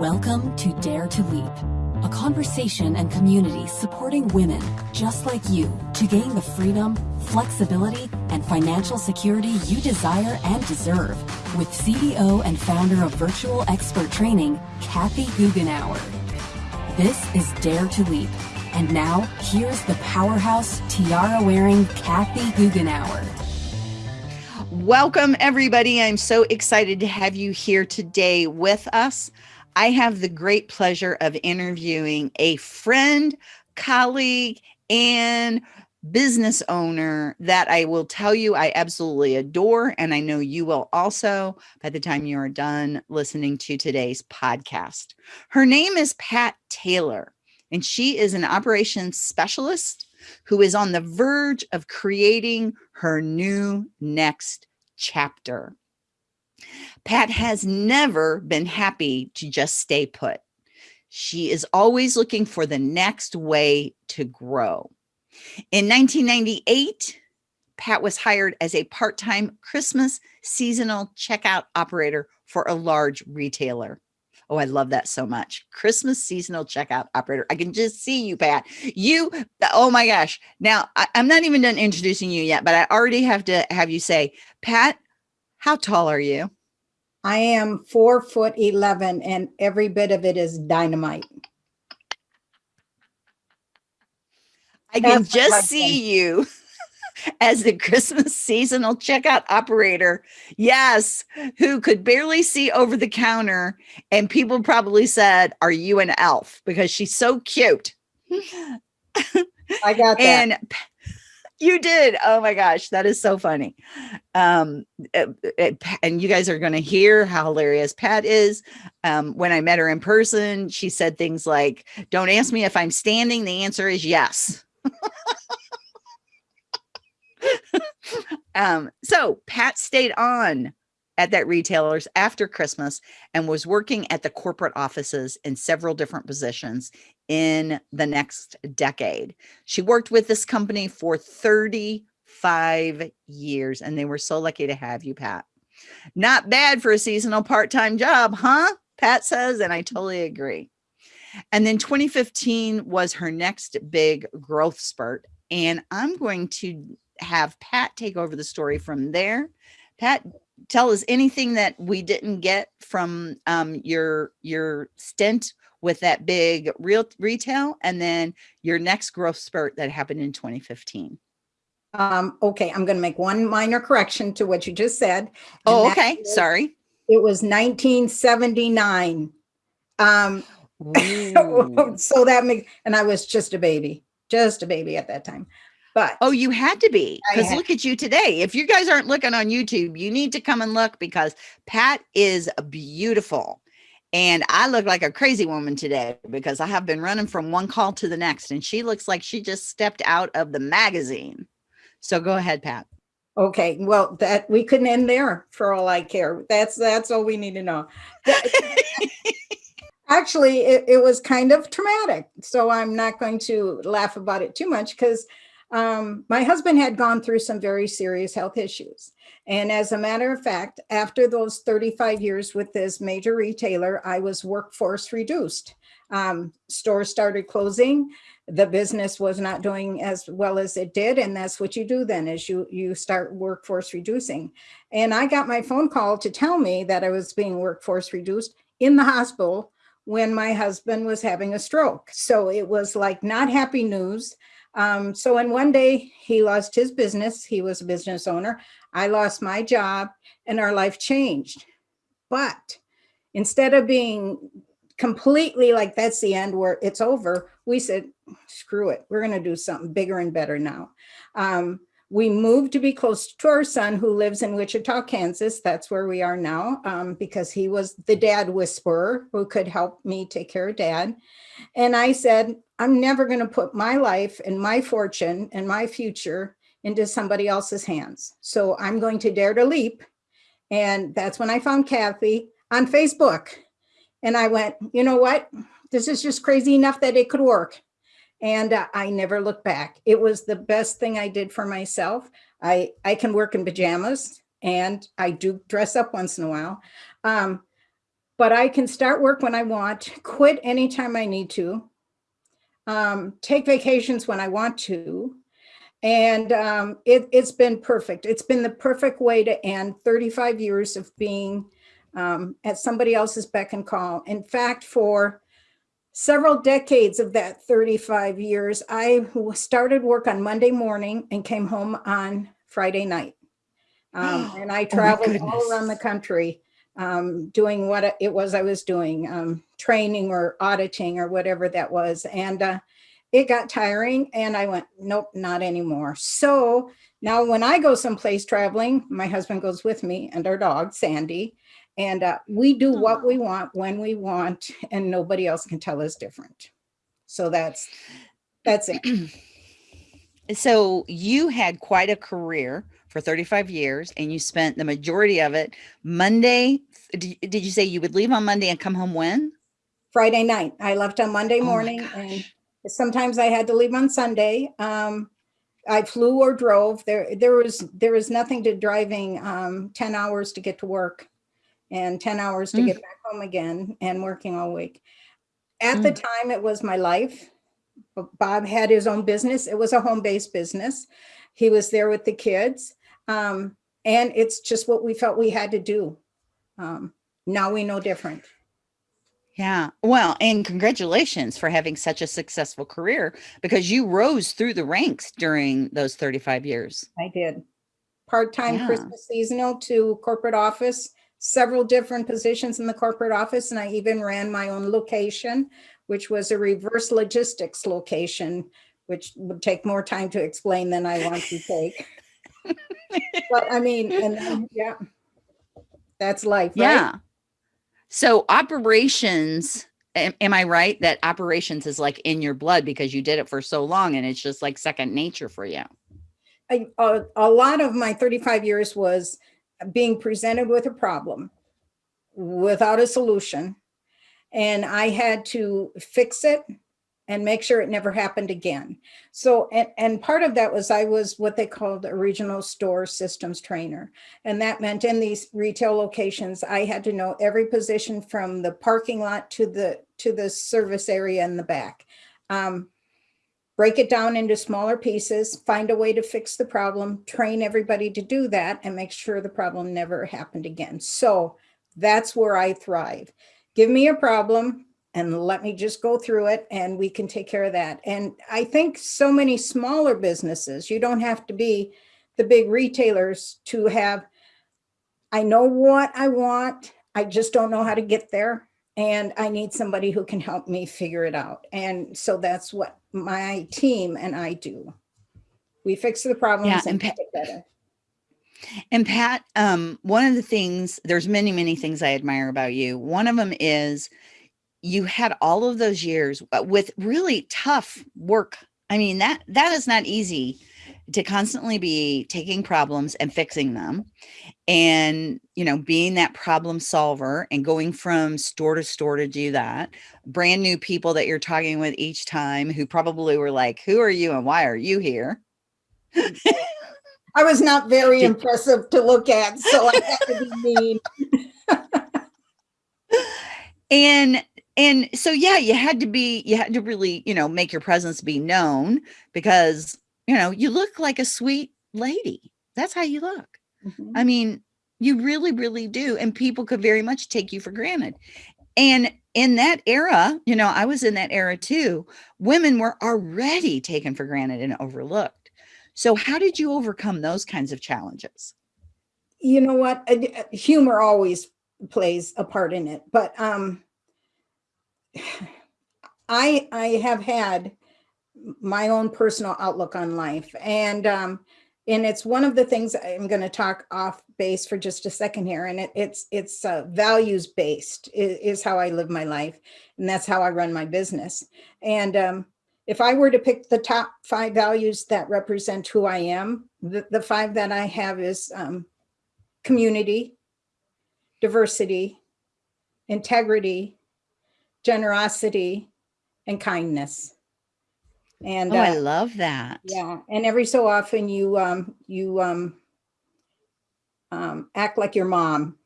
Welcome to Dare to Leap, a conversation and community supporting women just like you to gain the freedom, flexibility, and financial security you desire and deserve with CEO and founder of Virtual Expert Training, Kathy Goughenour. This is Dare to Leap. And now, here's the powerhouse tiara-wearing Kathy Goughenour. Welcome, everybody. I'm so excited to have you here today with us. I have the great pleasure of interviewing a friend, colleague, and business owner that I will tell you I absolutely adore. And I know you will also by the time you are done listening to today's podcast. Her name is Pat Taylor, and she is an operations specialist who is on the verge of creating her new next chapter. Pat has never been happy to just stay put. She is always looking for the next way to grow. In 1998, Pat was hired as a part-time Christmas seasonal checkout operator for a large retailer. Oh, I love that so much. Christmas seasonal checkout operator. I can just see you, Pat. You, oh my gosh. Now, I, am not even done introducing you yet, but I already have to have you say, Pat, how tall are you? I am four foot 11 and every bit of it is dynamite. I can That's just see you as the Christmas seasonal checkout operator. Yes, who could barely see over the counter. And people probably said, Are you an elf? Because she's so cute. I got that. And you did. Oh my gosh, that is so funny. Um, it, it, and you guys are going to hear how hilarious Pat is. Um, when I met her in person, she said things like, "Don't ask me if I'm standing. The answer is yes." um, so Pat stayed on at that retailer's after Christmas and was working at the corporate offices in several different positions in the next decade. She worked with this company for 35 years and they were so lucky to have you, Pat. Not bad for a seasonal part-time job, huh? Pat says, and I totally agree. And then 2015 was her next big growth spurt. And I'm going to have Pat take over the story from there. Pat, tell us anything that we didn't get from um, your your stint with that big real retail and then your next growth spurt that happened in 2015 um, okay i'm going to make one minor correction to what you just said oh okay was, sorry. it was 1979 um so that makes and i was just a baby just a baby at that time but oh, you had to be because look at you today. If you guys aren't looking on YouTube, you need to come and look because Pat is beautiful. And I look like a crazy woman today because I have been running from one call to the next, and she looks like she just stepped out of the magazine. So go ahead, Pat. Okay, well, that we couldn't end there for all I care. That's that's all we need to know. Actually, it, it was kind of traumatic. So I'm not going to laugh about it too much because um, my husband had gone through some very serious health issues. And as a matter of fact, after those 35 years with this major retailer, I was workforce reduced. Um, stores started closing. The business was not doing as well as it did. And that's what you do then is you, you start workforce reducing. And I got my phone call to tell me that I was being workforce reduced in the hospital when my husband was having a stroke. So it was like not happy news. Um, so in one day he lost his business. He was a business owner. I lost my job and our life changed. But instead of being completely like that's the end where it's over, we said, screw it. We're going to do something bigger and better now. Um, we moved to be close to our son who lives in Wichita, Kansas. That's where we are now um, because he was the dad whisperer who could help me take care of dad. And I said, I'm never going to put my life and my fortune and my future into somebody else's hands. So I'm going to dare to leap. And that's when I found Kathy on Facebook. And I went, you know what? This is just crazy enough that it could work and uh, I never looked back. It was the best thing I did for myself. I, I can work in pajamas and I do dress up once in a while. Um, but I can start work when I want, quit anytime I need to, um, take vacations when I want to. And um, it, has been perfect. It's been the perfect way to end 35 years of being um, at somebody else's beck and call. In fact, for several decades of that 35 years, I started work on Monday morning and came home on Friday night. Um, and I oh traveled oh all around the country um, doing what it was I was doing, um, training or auditing or whatever that was. And uh, it got tiring and I went, nope, not anymore. So now when I go someplace traveling, my husband goes with me and our dog, Sandy, and uh, we do what we want when we want and nobody else can tell us different. So that's, that's it. so you had quite a career for 35 years and you spent the majority of it Monday. Did you say you would leave on Monday and come home when? Friday night. I left on Monday oh morning oh and sometimes I had to leave on Sunday. Um, I flew or drove. There, there was there was nothing to driving um, 10 hours to get to work and 10 hours to mm. get back home again and working all week. At mm. the time, it was my life. Bob had his own business. It was a home-based business. He was there with the kids. Um, and it's just what we felt we had to do. Um, now we know different. Yeah. Well, and congratulations for having such a successful career because you rose through the ranks during those 35 years. I did. Part-time yeah. Christmas seasonal to corporate office, several different positions in the corporate office. And I even ran my own location, which was a reverse logistics location, which would take more time to explain than I want to take. but I mean, and then, yeah, that's life. Right? Yeah. So operations, am, am, I right that operations is like in your blood because you did it for so long and it's just like second nature for you? I, a, a lot of my 35 years was being presented with a problem without a solution. And I had to fix it and make sure it never happened again. So, and, and part of that was I was what they called a regional store systems trainer. And that meant in these retail locations, I had to know every position from the parking lot to the, to the service area in the back. Um, break it down into smaller pieces, find a way to fix the problem, train everybody to do that and make sure the problem never happened again. So that's where I thrive. Give me a problem, and let me just go through it and we can take care of that. And I think so many smaller businesses, you don't have to be the big retailers to have, I know what I want, I just don't know how to get there. And I need somebody who can help me figure it out. And so that's what my team and I do. We fix the problems yeah, and, and make it better. And Pat, um, one of the things, there's many, many things I admire about you. One of them is you had all of those years with really tough work. I mean, that that is not easy to constantly be taking problems and fixing them and you know being that problem solver and going from store to store to do that brand new people that you're talking with each time who probably were like who are you and why are you here i was not very impressive to look at so i had to be mean and and so yeah you had to be you had to really you know make your presence be known because you know you look like a sweet lady. That's how you look. Mm -hmm. i mean you really really do and people could very much take you for granted. And in that era you know i was in that era too women were already taken for granted and overlooked. So how did you overcome those kinds of challenges? You know what? Humor always plays a part in it but um I, I have had my own personal outlook on life. And, um, and it's one of the things I'm going to talk off base for just a second here. And it, it's, it's uh, values based is, is, how I live my life. And that's how I run my business. And um, if I were to pick the top five values that represent who I am, the, the five that I have is um, community, diversity, integrity, generosity, and kindness. And oh, uh, I love that. Yeah. And every so often you um you um um act like your mom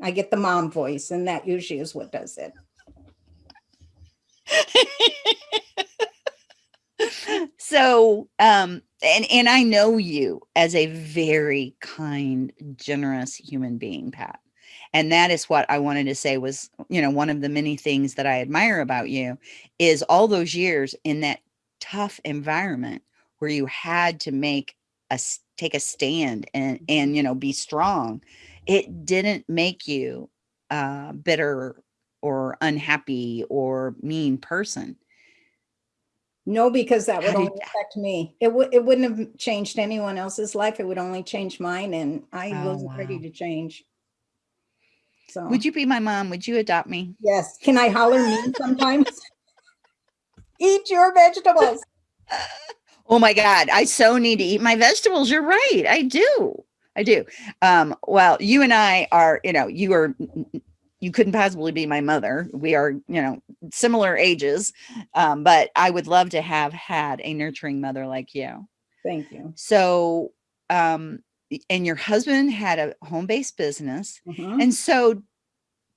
I get the mom voice and that usually is what does it. so um and and i know you as a very kind generous human being pat and that is what i wanted to say was you know one of the many things that i admire about you is all those years in that tough environment where you had to make a take a stand and and you know be strong it didn't make you uh bitter or unhappy or mean person no, because that would only affect me. It would it wouldn't have changed anyone else's life. It would only change mine, and I oh, wasn't wow. ready to change. So would you be my mom? Would you adopt me? Yes. Can I holler mean sometimes? eat your vegetables. Oh my God. I so need to eat my vegetables. You're right. I do. I do. Um, well, you and I are, you know, you are you couldn't possibly be my mother. We are, you know, similar ages, um, but I would love to have had a nurturing mother like you. Thank you. So, um, and your husband had a home-based business. Mm-hmm. And so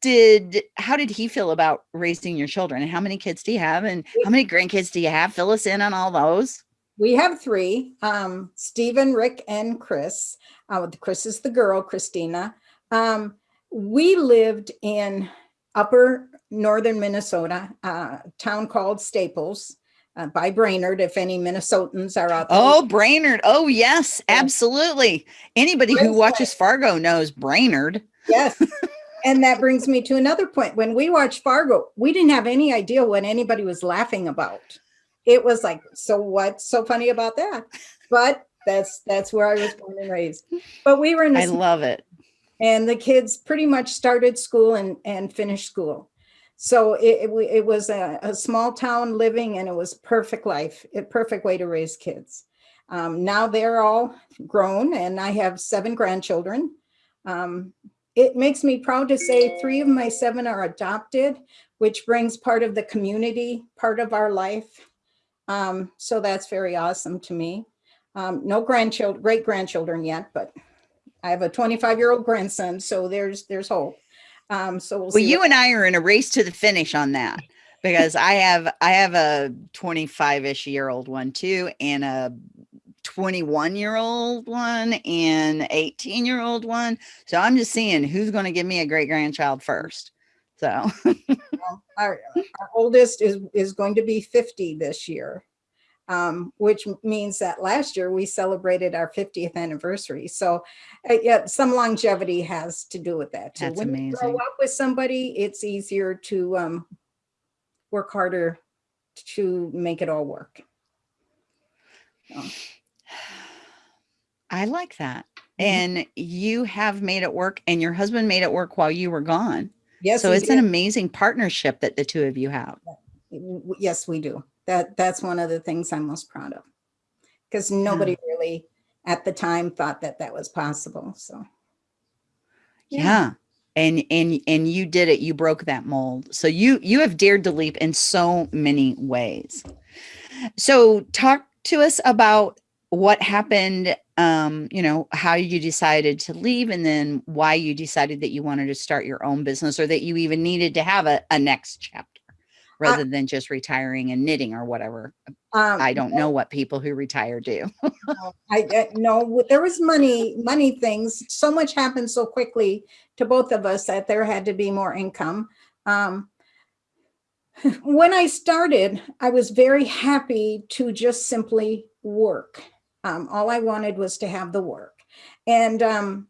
did, how did he feel about raising your children and how many kids do you have and how many grandkids do you have? Fill us in on all those. We have three, um, Stephen, Rick, and Chris. Uh, Chris is the girl, Christina. Um, we lived in upper northern Minnesota, a town called Staples uh, by Brainerd, if any Minnesotans are out there. Oh, Brainerd. Oh, yes, absolutely. Anybody who watches Fargo knows Brainerd. Yes. and that brings me to another point. When we watched Fargo, we didn't have any idea what anybody was laughing about. It was like, so what's so funny about that? But that's that's where I was born and raised. But we were in I love it and the kids pretty much started school and, and finished school. So it, it, it was a, a, small town living and it was perfect life, a perfect way to raise kids. Um, now they're all grown and I have seven grandchildren. Um, it makes me proud to say three of my seven are adopted, which brings part of the community, part of our life. Um, so that's very awesome to me. Um, no grandchildren, great grandchildren yet, but I have a 25 year old grandson, so there's there's hope. Um, so we'll, well you and I are in a race to the finish on that because I have I have a 25 ish year old one too, and a 21 year old one and 18 year old one. So I'm just seeing who's going to give me a great grandchild first. So well, our, our oldest is is going to be 50 this year um, which means that last year we celebrated our 50th anniversary. So uh, yeah, some longevity has to do with that. Too. That's when amazing. you grow up with somebody, it's easier to um, work harder to make it all work. So. I like that. Mm-hmm. And you have made it work and your husband made it work while you were gone. Yes. So it's did. an amazing partnership that the two of you have. Yes, we do that that's one of the things I'm most proud of because nobody yeah. really at the time thought that that was possible. So. Yeah. yeah. And, and, and you did it, you broke that mold. So you, you have dared to leap in so many ways. So talk to us about what happened, um, you know, how you decided to leave and then why you decided that you wanted to start your own business or that you even needed to have a, a next chapter rather than just retiring and knitting or whatever. Um, I don't know what people who retire do. I know there was money, money things. So much happened so quickly to both of us that there had to be more income. Um, when I started, I was very happy to just simply work. Um, all I wanted was to have the work. And um,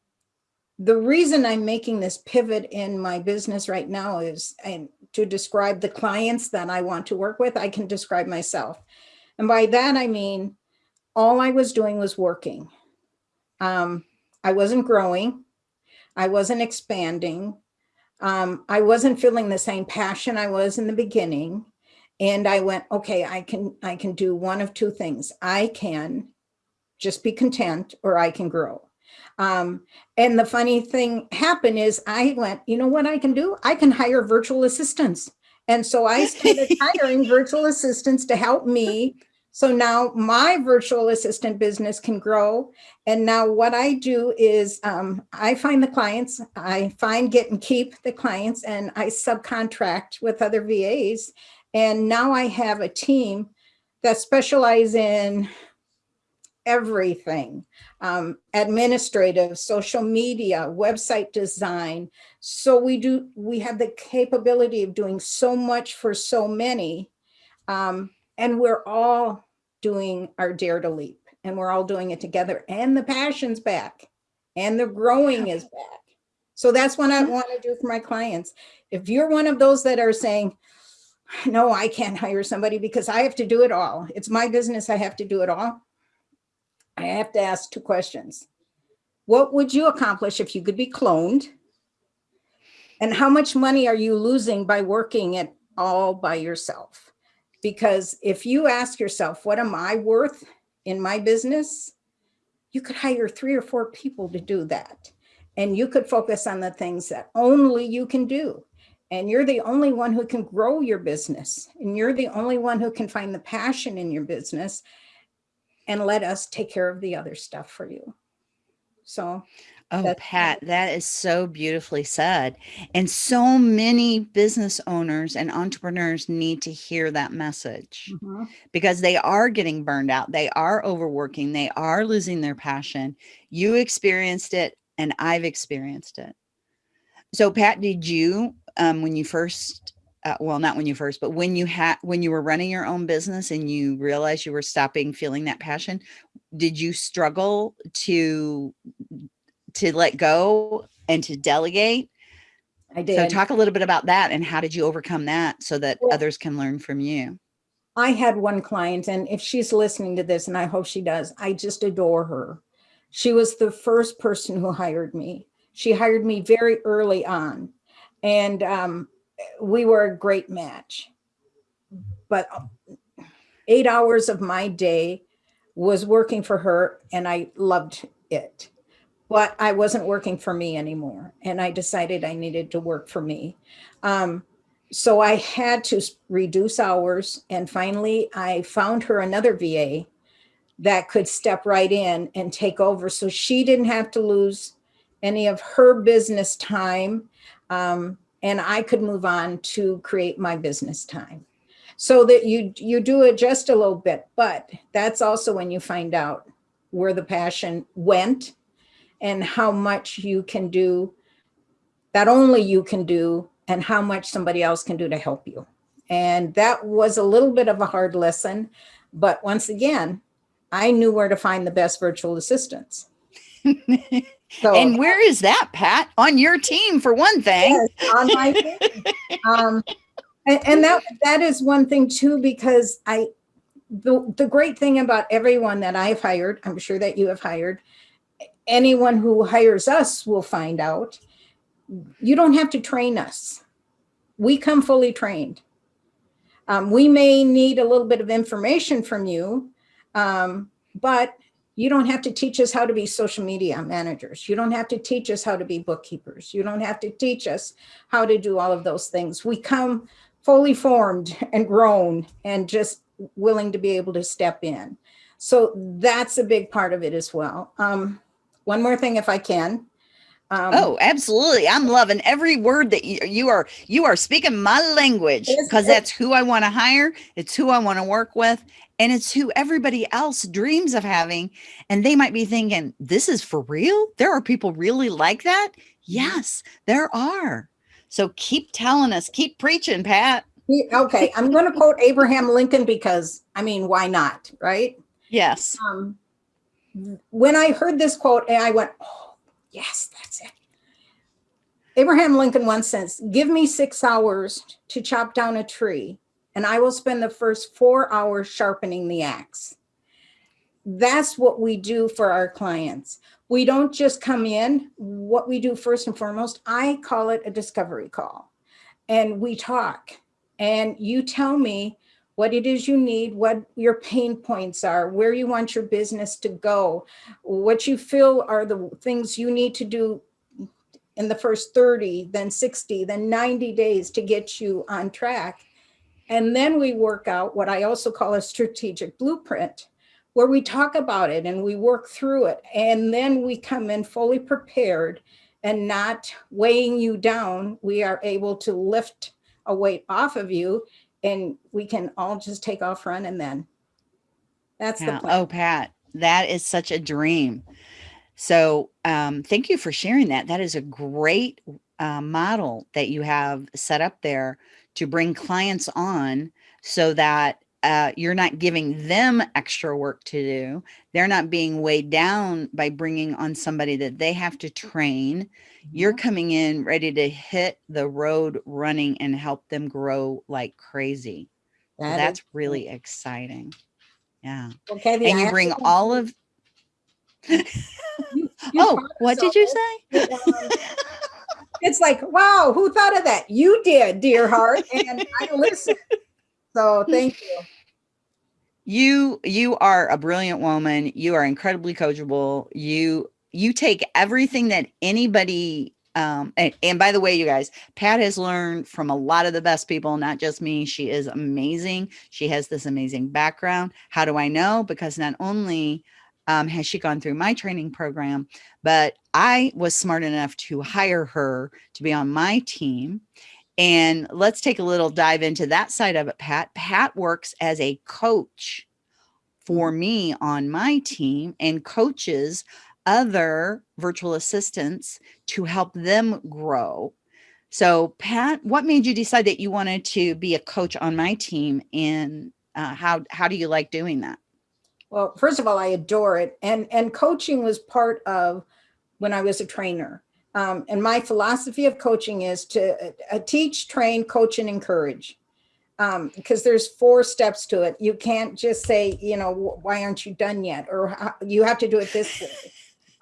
the reason I'm making this pivot in my business right now is and to describe the clients that I want to work with, I can describe myself. And by that, I mean, all I was doing was working. Um, I wasn't growing. I wasn't expanding. Um, I wasn't feeling the same passion I was in the beginning. And I went, okay, I can, I can do one of two things. I can just be content or I can grow. Um, and the funny thing happened is I went, you know what I can do? I can hire virtual assistants. And so I started hiring virtual assistants to help me So now my virtual assistant business can grow. And now what I do is um, I find the clients, I find, get and keep the clients and I subcontract with other VAs. And now I have a team that specialize in everything, um, administrative, social media, website design. So we do, we have the capability of doing so much for so many. Um, and we're all doing our dare to leap and we're all doing it together and the passion's back and the growing is back. So that's what I want to do for my clients. If you're one of those that are saying, no, I can't hire somebody because I have to do it all. It's my business. I have to do it all. I have to ask two questions. What would you accomplish if you could be cloned? And how much money are you losing by working it all by yourself? Because if you ask yourself, what am I worth in my business? You could hire three or four people to do that. And you could focus on the things that only you can do. And you're the only one who can grow your business. And you're the only one who can find the passion in your business and let us take care of the other stuff for you. So Oh, Pat, that is so beautifully said. And so many business owners and entrepreneurs need to hear that message mm -hmm. because they are getting burned out. They are overworking. They are losing their passion. You experienced it and I've experienced it. So Pat, did you, um, when you first, uh, well, not when you first, but when you had, when you were running your own business and you realized you were stopping feeling that passion, did you struggle to to let go and to delegate. I did. So talk a little bit about that and how did you overcome that so that well, others can learn from you? I had one client and if she's listening to this and I hope she does, I just adore her. She was the first person who hired me. She hired me very early on and um, we were a great match. But eight hours of my day was working for her and I loved it but I wasn't working for me anymore. And I decided I needed to work for me. Um, so I had to reduce hours. And finally, I found her another VA that could step right in and take over. So she didn't have to lose any of her business time. Um, and I could move on to create my business time so that you you do it just a little bit but that's also when you find out where the passion went and how much you can do that only you can do and how much somebody else can do to help you. And that was a little bit of a hard lesson. But once again, I knew where to find the best virtual assistants. So, and where is that, Pat? On your team, for one thing. Yes, on my team. um, and, and that that is one thing too, because I the the great thing about everyone that I've hired, I'm sure that you have hired, anyone who hires us will find out, you don't have to train us. We come fully trained. Um, we may need a little bit of information from you, um, but you don't have to teach us how to be social media managers. You don't have to teach us how to be bookkeepers. You don't have to teach us how to do all of those things. We come fully formed and grown and just willing to be able to step in. So that's a big part of it as well. Um, one more thing if I can. Um, oh, absolutely. I'm loving every word that you, you are, you are speaking my language because that's who I want to hire. It's who I want to work with. And it's who everybody else dreams of having. And they might be thinking, this is for real. There are people really like that. Mm-hmm. Yes, there are. So keep telling us, keep preaching, Pat. Okay. I'm going to quote Abraham Lincoln because I mean, why not? Right. Yes. Um, when I heard this quote, I went, oh, yes, that's it. Abraham Lincoln once says, give me six hours to chop down a tree, and I will spend the first four hours sharpening the axe. That's what we do for our clients. We don't just come in. What we do first and foremost, I call it a discovery call. And we talk. And you tell me what it is you need, what your pain points are, where you want your business to go, what you feel are the things you need to do in the first 30, then 60, then 90 days to get you on track. And then we work out what I also call a strategic blueprint, where we talk about it and we work through it. And then we come in fully prepared and not weighing you down. We are able to lift a weight off of you and we can all just take off running then. That's Yeah. the plan. Oh, Pat, that is such a dream. So um, thank you for sharing that. That is a great uh, model that you have set up there to bring clients on so that uh, you're not giving them extra work to do. They're not being weighed down by bringing on somebody that they have to train. You're coming in ready to hit the road running and help them grow like crazy. So That that's is- really exciting. Yeah. Okay. the And you bring all of you Oh, what did you say? It's like, wow, who thought of that? You did, dear heart. And I listened. So thank you. you you are a brilliant woman. You are incredibly coachable. You you take everything that anybody um and, and by the way, you guys, Pat has learned from a lot of the best people, not just me. She is amazing. She has this amazing background. How do I know? Because not only um, has she gone through my training program, but I was smart enough to hire her to be on my team. And let's take a little dive into that side of it, Pat. Pat works as a coach for me on my team and coaches other virtual assistants to help them grow. So, Pat, what made you decide that you wanted to be a coach on my team, and uh, how how do you like doing that? Well, first of all, I adore it. And, and coaching was part of when I was a trainer. Um, and my philosophy of coaching is to uh, teach, train, coach, and encourage. Um, because there's four steps to it. You can't just say, you know, why aren't you done yet? Or you have to do it this way.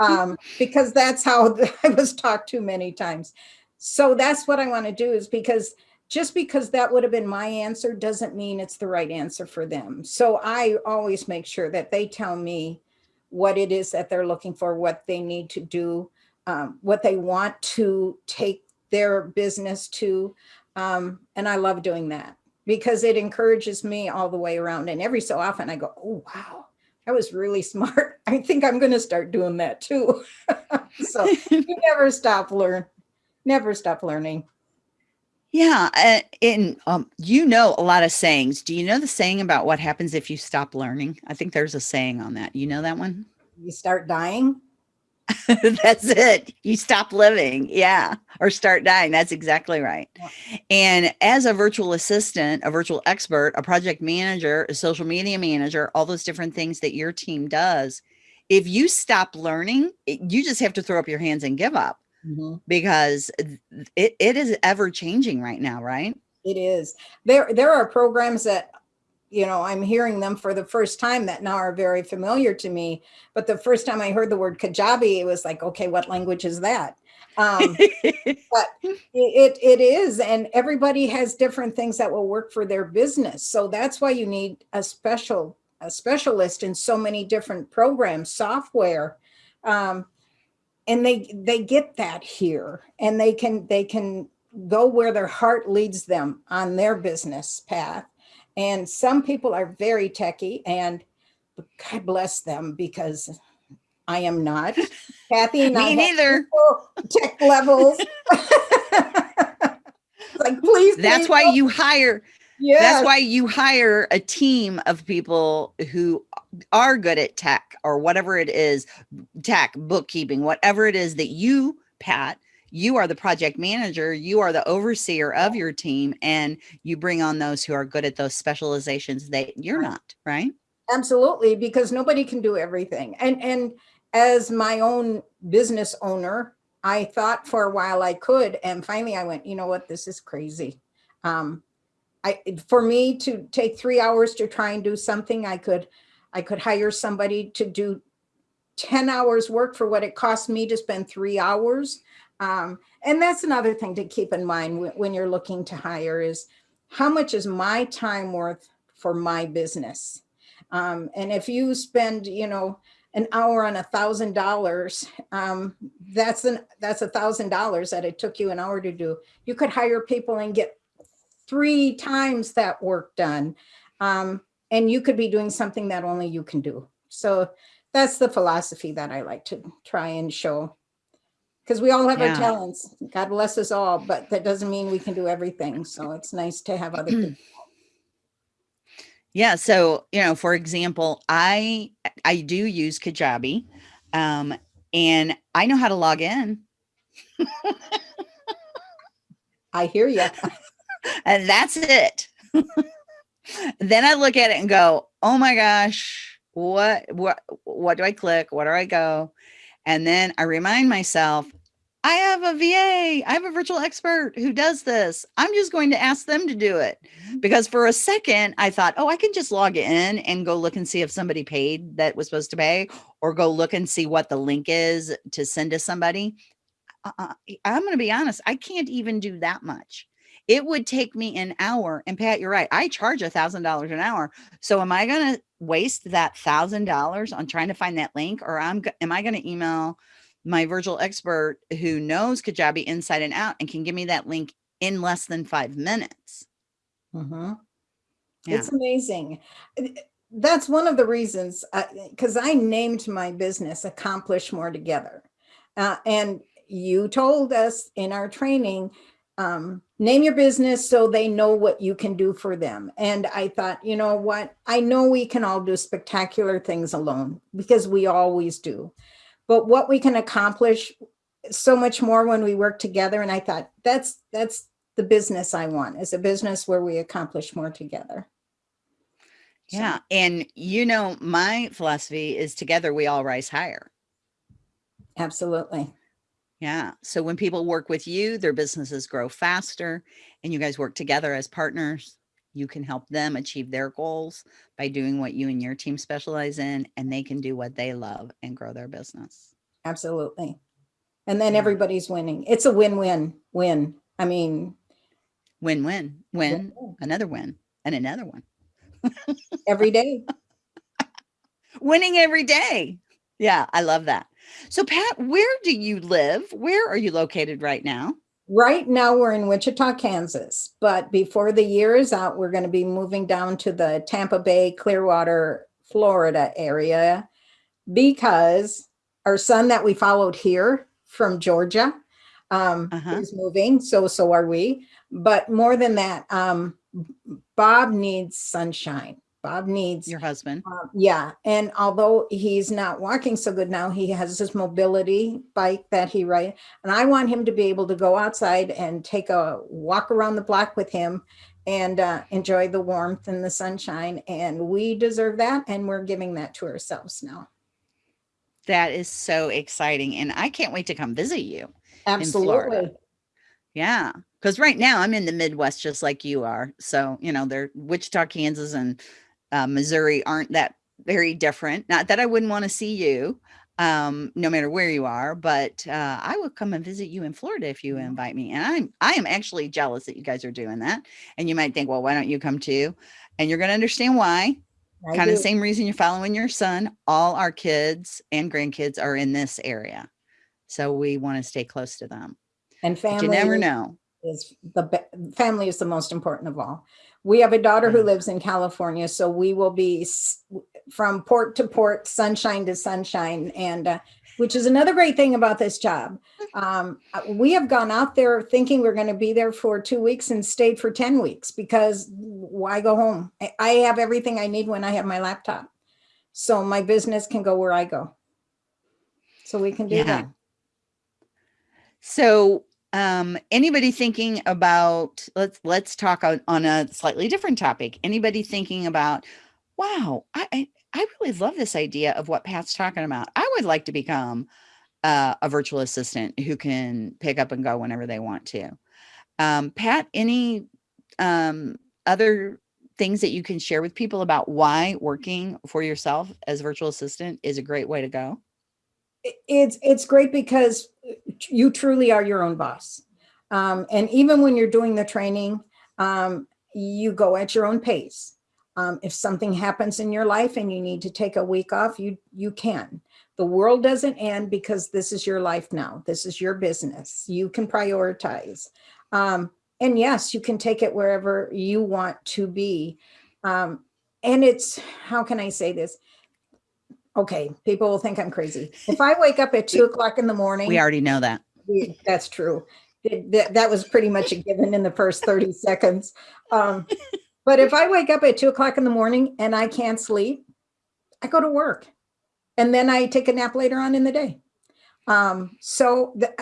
Um, because that's how I was taught too many times. So that's what I want to do is because just because that would have been my answer doesn't mean it's the right answer for them. So I always make sure that they tell me what it is that they're looking for, what they need to do, um, what they want to take their business to. Um, and I love doing that because it encourages me all the way around. And every so often I go, oh, wow, that was really smart. I think I'm going to start doing that too. so you never stop learn, never stop learning. Yeah, uh, and um, you know a lot of sayings. Do you know the saying about what happens if you stop learning? I think there's a saying on that. You know that one? You start dying. That's it. You stop living. Yeah. Or start dying. That's exactly right. And as a virtual assistant, a virtual expert, a project manager, a social media manager, all those different things that your team does, if you stop learning, you just have to throw up your hands and give up mm-hmm. because it, it is ever changing right now, right? It is. There, there are programs that, you know, I'm hearing them for the first time that now are very familiar to me. But the first time I heard the word Kajabi, it was like, okay, what language is that? Um, but it, it is. And everybody has different things that will work for their business. So that's why you need a special, a specialist in so many different programs, software. Um, and they, they get that here and they can, they can go where their heart leads them on their business path. And some people are very techy and God bless them because I am not. Kathy and I Me have neither. tech levels. like, please. That's please why don't- you hire Yes. That's why you hire a team of people who are good at tech or whatever it is, tech, bookkeeping, whatever it is that you, Pat, you are the project manager, you are the overseer of your team, and you bring on those who are good at those specializations that you're not, right? Absolutely, because nobody can do everything. And and as my own business owner, I thought for a while I could, and finally I went, you know what, this is crazy. Um, I for me to take three hours to try and do something, I could I could hire somebody to do 10 hours work for what it cost me to spend three hours. Um, and that's another thing to keep in mind when, you're looking to hire is how much is my time worth for my business? Um, and if you spend, you know, an hour on a thousand dollars, um, that's an that's a thousand dollars that it took you an hour to do. You could hire people and get three times that work done. Um, and you could be doing something that only you can do. So that's the philosophy that I like to try and show. Because we all have Yeah. our talents. God bless us all, but that doesn't mean we can do everything. So it's nice to have other people. Yeah. So, you know, for example, I I do use Kajabi. Um, and I know how to log in. I hear you. and that's it. then I look at it and go, "Oh my gosh, what what what do I click? What do I go?" And then I remind myself, I have a VA, I have a virtual expert who does this. I'm just going to ask them to do it. Because for a second I thought, "Oh, I can just log in and go look and see if somebody paid that was supposed to pay or go look and see what the link is to send to somebody." Uh, I'm going to be honest, I can't even do that much it would take me an hour and pat you're right i charge a thousand dollars an hour so am i going to waste that thousand dollars on trying to find that link or i'm am i going to email my virtual expert who knows kajabi inside and out and can give me that link in less than five minutes Mhm. Yeah. It's amazing. Uh, That's one of the reasons, because I named my business Accomplish More Together. Uh, and you told us in our training, um, name your business so they know what you can do for them. And I thought, you know what? I know we can all do spectacular things alone because we always do. But what we can accomplish so much more when we work together. And I thought that's that's the business I want is a business where we accomplish more together. So, yeah and you know my philosophy is together we all rise higher absolutely. Yeah. So when people work with you, their businesses grow faster and you guys work together as partners. You can help them achieve their goals by doing what you and your team specialize in, and they can do what they love and grow their business. Absolutely. And then everybody's winning. It's a win-win win. I mean, Win win, win, win-win another win, and another one. every day. Winning every day. Yeah, I love that. So, Pat, where do you live? Where are you located right now? Right now we're in Wichita, Kansas, but before the year is out, we're going to be moving down to the Tampa Bay, Clearwater, Florida area because our son that we followed here from Georgia um, Uh-huh. is moving. So, so are we. But more than that, um, Bob needs sunshine. Bob needs Your husband. um, yeah, and although he's not walking so good now, he has this mobility bike that he rides, and I want him to be able to go outside and take a walk around the block with him and uh, enjoy the warmth and the sunshine. And we deserve that, and we're giving that to ourselves now. That is so exciting. And I can't wait to come visit you. Absolutely. Florida. Yeah. Because right now I'm in the Midwest just like you are. So, you know, they're Wichita, Kansas, and uh, Missouri aren't that very different. Not that I wouldn't want to see you, um, no matter where you are, but uh, I will come and visit you in Florida if you invite me. And I'm I am actually jealous that you guys are doing that. And you might think, well, why don't you come too? And you're going to understand why. I kind of do. the same reason you're following your son. All our kids and grandkids are in this area. So we want to stay close to them. And But family you never know. is the family is the most important of all. We have a daughter who lives in California, so we will be from port to port, sunshine to sunshine, and uh, which is another great thing about this job. Um, uh, we have gone out there thinking we're going to be there for two weeks and stayed for ten weeks because why go home? I- I have everything I need when I have my laptop, so my business can go where I go. So we can do that. So um anybody thinking about let's let's talk on, on a slightly different topic. Anybody thinking about, wow, I, I really love this idea of what Pat's talking about. I would like to become uh, a virtual assistant who can pick up and go whenever they want to. Um, Pat, any um, other things that you can share with people about why working for yourself as virtual assistant is a great way to go? it's it's great because you truly are your own boss. Um, and even when you're doing the training um, you go at your own pace. Um, if something happens in your life and you need to take a week off you you can. The world doesn't end because this is your life now. This is your business. You can prioritize. Um, and yes, you can take it wherever you want to be. Um, and it's, how can I say this? Okay, people will think I'm crazy. If I wake up at two o'clock in the morning. We already know that. That's true. That, that was pretty much a given in the first 30 seconds. Um, but if I wake up at two o'clock in the morning and I can't sleep, I go to work and then I take a nap later on in the day. Um, so the,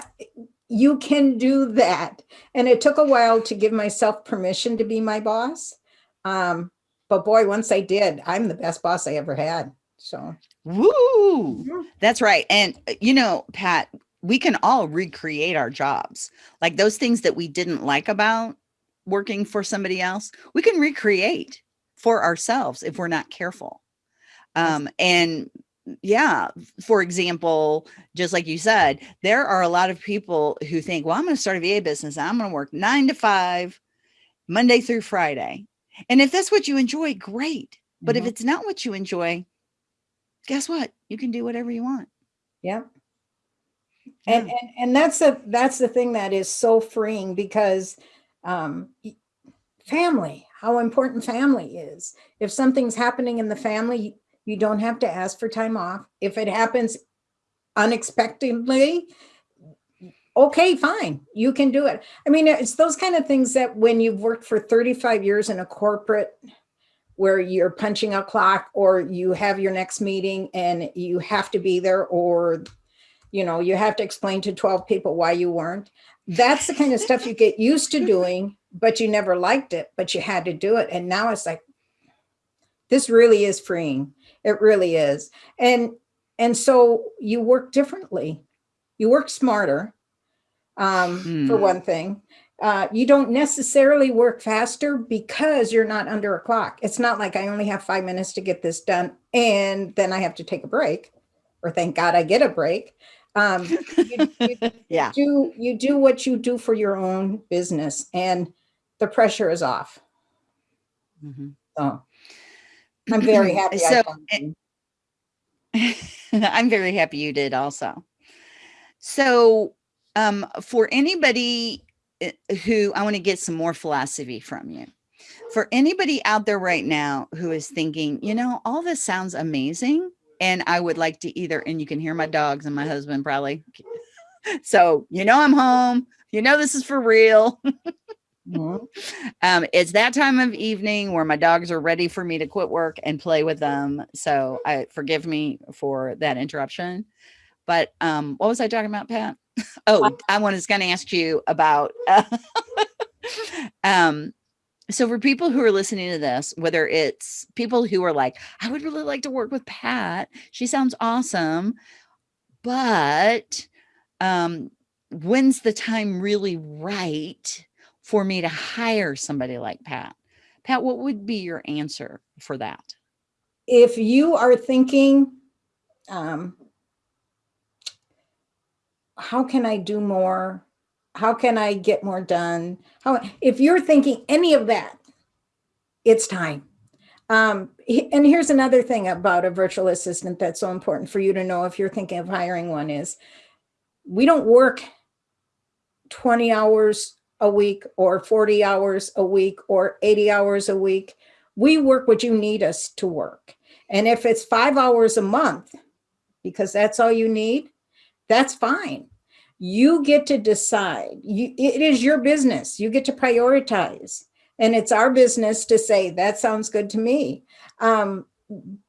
you can do that. And it took a while to give myself permission to be my boss. Um, but boy, once I did, I'm the best boss I ever had. So. Woo! That's right. And uh, you know, Pat, we can all recreate our jobs. Like those things that we didn't like about working for somebody else, we can recreate for ourselves if we're not careful. Um, and yeah, for example, just like you said, there are a lot of people who think, well, I'm going to start a VA business. I'm going to work nine to five, Monday through Friday. And if that's what you enjoy, great. But mm -hmm. if mm-hmm. it's not what you enjoy, guess what? You can do whatever you want. Yeah. And, and, and that's the, that's the thing that is so freeing because um, family, how important family is. If something's happening in the family, you don't have to ask for time off. If it happens unexpectedly, okay, fine, you can do it. I mean, it's those kind of things that when you've worked for 35 years in a corporate where you're punching a clock or you have your next meeting and you have to be there or you know, you have to explain to 12 people why you weren't. That's the kind of stuff you get used to doing, but you never liked it, but you had to do it. And now it's like, this really is freeing. It really is. And, and so you work differently. You work smarter, um, hmm. for one thing. Uh, you don't necessarily work faster because you're not under a clock. It's not like I only have five minutes to get this done and then I have to take a break or thank God I get a break. Um, you, you, yeah. do, you do what you do for your own business and the pressure is off. Mm -hmm. So I'm very happy. so, I'm very happy you did also. So um, for anybody who I want to get some more philosophy from you, for anybody out there right now who is thinking, you know, all this sounds amazing, and I would like to either, and you can hear my dogs and my husband probably. so, you know, I'm home, you know, this is for real. Mm -hmm. um, it's that time of evening where my dogs are ready for me to quit work and play with them. So I forgive me for that interruption. But um, what was I talking about, Pat? Oh, I was going to ask you about. Uh, um, so for people who are listening to this, whether it's people who are like, I would really like to work with Pat. She sounds awesome. But um, when's the time really right for me to hire somebody like Pat? Pat, what would be your answer for that? If you are thinking, um, how can I do more? How can I get more done? How, if you're thinking any of that, it's time. Um, and here's another thing about a virtual assistant that's so important for you to know if you're thinking of hiring one is we don't work 20 hours a week or 40 hours a week or 80 hours a week. We work what you need us to work. And if it's five hours a month, because that's all you need, that's fine. You get to decide. You, it is your business. You get to prioritize. And it's our business to say, that sounds good to me. Um,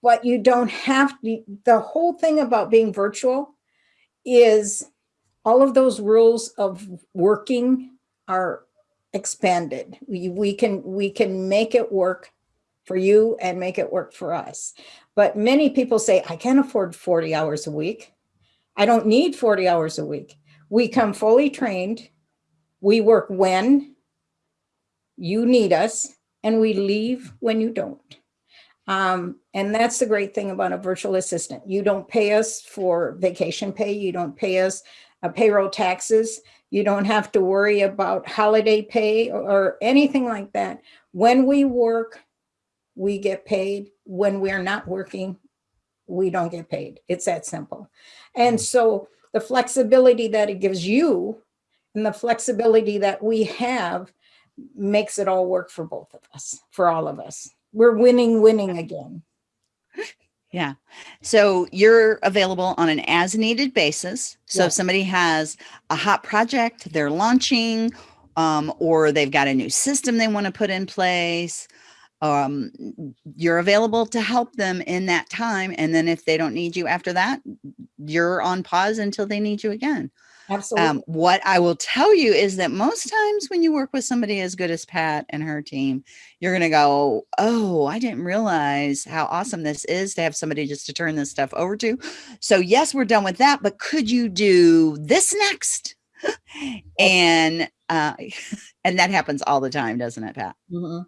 but you don't have to, the whole thing about being virtual is all of those rules of working are expanded. We, we can we can make it work for you and make it work for us. But many people say, I can't afford 40 hours a week. I don't need 40 hours a week. We come fully trained. We work when you need us and we leave when you don't. Um, and that's the great thing about a virtual assistant. You don't pay us for vacation pay. You don't pay us uh, payroll taxes. You don't have to worry about holiday pay or anything like that. When we work, we get paid. When we're not working, we don't get paid. It's that simple. And so the flexibility that it gives you and the flexibility that we have makes it all work for both of us, for all of us. We're winning, winning again. Yeah. So you're available on an as needed basis. So if somebody has a hot project they're launching, um, or they've got a new system they want to put in place, um, you're available to help them in that time. And then if they don't need you after that, you're on pause until they need you again. Absolutely. Um, what I will tell you is that most times when you work with somebody as good as Pat and her team, you're going to go, Oh, I didn't realize how awesome this is to have somebody just to turn this stuff over to. So, yes, we're done with that, but could you do this next? and, uh, and that happens all the time, doesn't it, Pat? Mhm.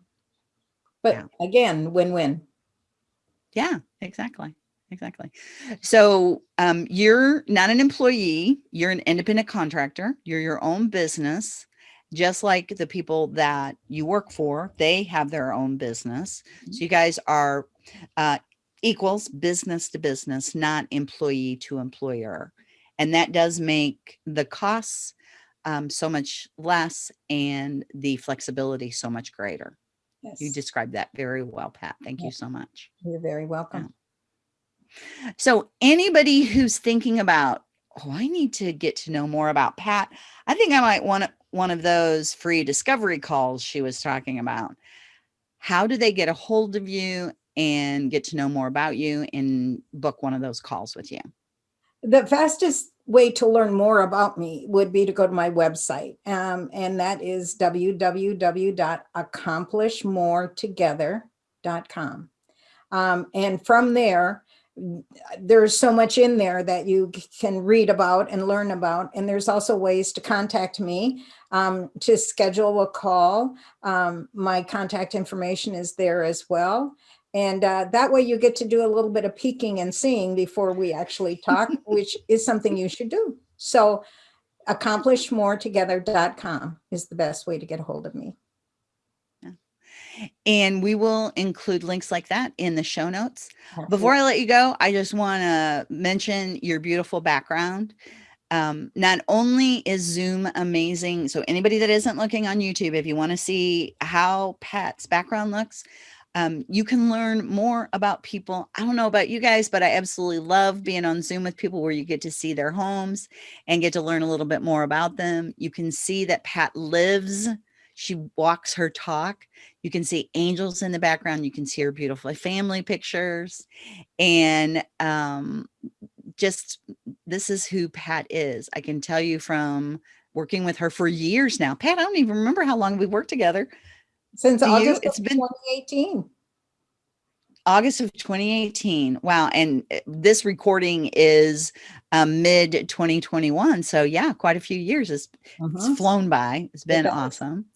But Yeah. again, win-win. Yeah, exactly. Exactly. So um, you're not an employee, you're an independent contractor, you're your own business, just like the people that you work for, they have their own business. So you guys are uh, equals business to business, not employee to employer. And that does make the costs um, so much less and the flexibility so much greater. You Yes, described that very well, Pat. Thank you so much. you're very welcome. Um, so anybody who's thinking about, oh, I need to get to know more about Pat, I think I might want one of those free discovery calls she was talking about. How do they get a hold of you and get to know more about you and book one of those calls with you? The fastest way to learn more about me would be to go to my website. Um, and that is www.accomplishmoretogether.com. Um, and from there, there's so much in there that you can read about and learn about. And there's also ways to contact me um, to schedule a call. Um, my contact information is there as well. And uh, that way you get to do a little bit of peeking and seeing before we actually talk, which is something you should do. So accomplishmoretogether.com is the best way to get a hold of me. And we will include links like that in the show notes. Before I let you go, I just want to mention your beautiful background. Um, not only is Zoom amazing, so anybody that isn't looking on YouTube, if you want to see how Pat's background looks, um, you can learn more about people. I don't know about you guys, but I absolutely love being on Zoom with people where you get to see their homes and get to learn a little bit more about them. You can see that Pat lives, she walks her talk. You can see angels in the background. You can see her beautiful family pictures. And um, just this is who Pat is. I can tell you from working with her for years now. Pat, I don't even remember how long we worked together. Since Do? August It's of been- 2018. August of 2018. Wow. And uh, this recording is um, mid 2021. So, yeah, quite a few years. It's, it's Mhm. flown by. It's been does. awesome.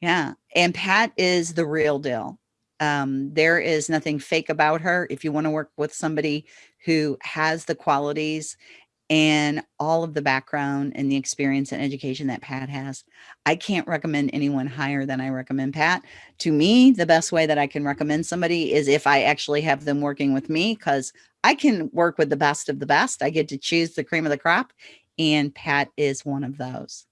Yeah. And Pat is the real deal. Um, there is nothing fake about her. If you want to work with somebody who has the qualities and all of the background and the experience and education that Pat has, I can't recommend anyone higher than I recommend Pat. To me, the best way that I can recommend somebody is if I actually have them working with me because I can work with the best of the best. I get to choose the cream of the crop, and Pat is one of those.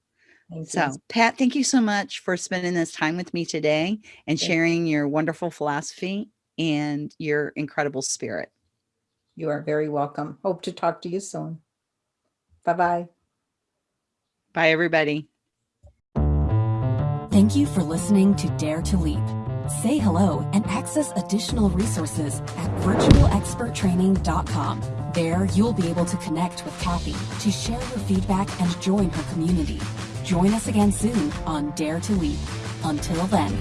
So, Pat, thank you so much for spending this time with me today and sharing your wonderful philosophy and your incredible spirit. You are very welcome. Hope to talk to you soon. Bye-bye. Bye, everybody. Thank you for listening to Dare to Leap. Say hello and access additional resources at virtualexperttraining.com. There, you'll be able to connect with Kathy to share your feedback and join her community. Join us again soon on Dare to Leap. Until then.